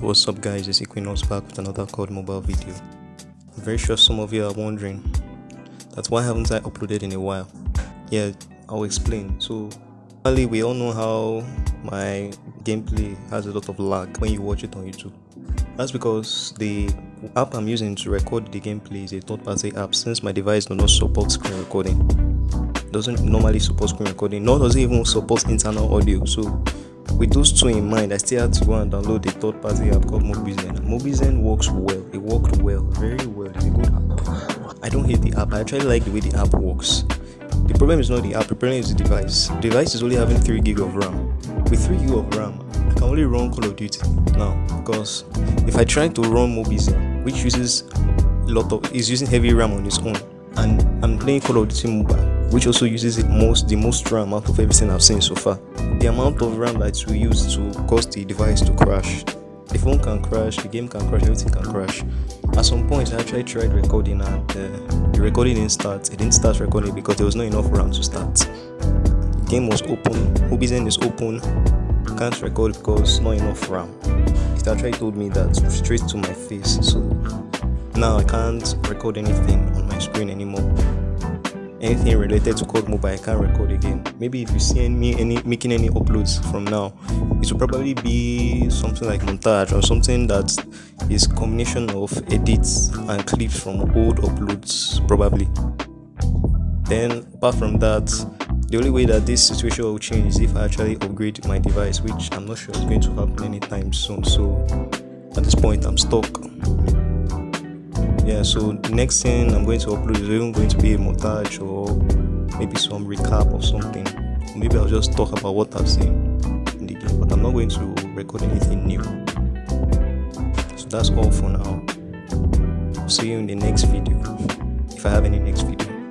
What's up guys, it's Equinox back with another COD mobile video. I'm very sure some of you are wondering, that's why haven't I uploaded in a while? Yeah, I'll explain. So, finally we all know how my gameplay has a lot of lag when you watch it on YouTube. That's because the app I'm using to record the gameplay is a third-party app since my device does not support screen recording. Doesn't normally support screen recording, nor does it even support internal audio. So with those two in mind, I still had to go and download a third-party app called Mobizen. Mobizen works well. It worked well, very well. It's a good app. I don't hate the app. I actually like the way the app works. The problem is not the app. The problem is the device. The device is only having three gig of RAM. With three gig of RAM, I can only run Call of Duty now because if I try to run Mobizen, which uses a lot of is using heavy RAM on its own, and I'm playing Call of Duty Mobile, which also uses the most the most RAM out of everything I've seen so far. The amount of RAM that we use to cause the device to crash. The phone can crash, the game can crash, everything can crash. At some point, I actually tried recording and uh, the recording didn't start. It didn't start recording because there was not enough RAM to start. The game was open, Mobizen is open, can't record because not enough RAM. It actually told me that straight to my face. So now I can't record anything on my screen anymore anything related to COD Mobile I can't record again. Maybe if you see me any making any uploads from now, it will probably be something like montage or something that is combination of edits and clips from old uploads probably. Then apart from that, the only way that this situation will change is if I actually upgrade my device, which I'm not sure is going to happen anytime soon. So at this point I'm stuck yeah so next thing i'm going to upload is even going to be a montage or maybe some recap or something. Maybe i'll just talk about what i've seen in the game but i'm not going to record anything new. So that's all for now. See you in the next video if i have any next video